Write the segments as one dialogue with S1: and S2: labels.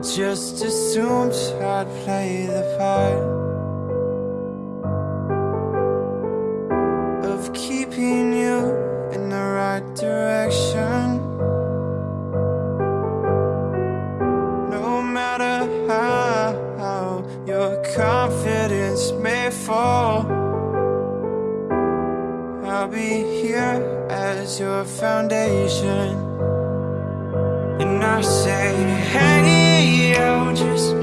S1: just assumed I'd play the part Of keeping you in the right direction. No matter how your confidence may fall I'll be here as your foundation I say, hey, yo, just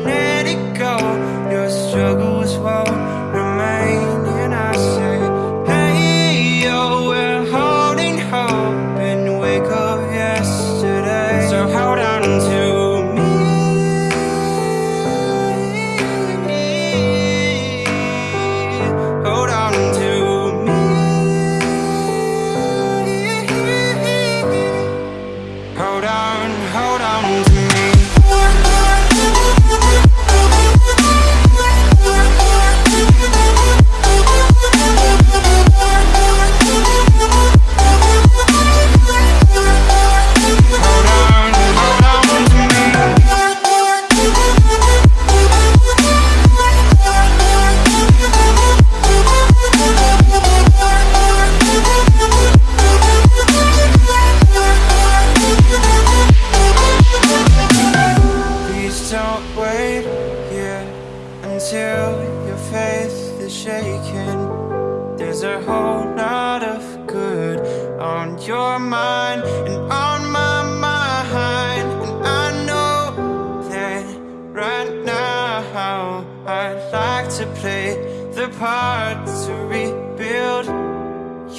S1: until your faith is shaken. There's a whole lot of good on your mind and on my mind. And I know that right now I'd like to play the part to rebuild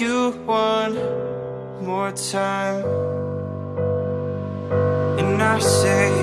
S1: you one more time. And I say,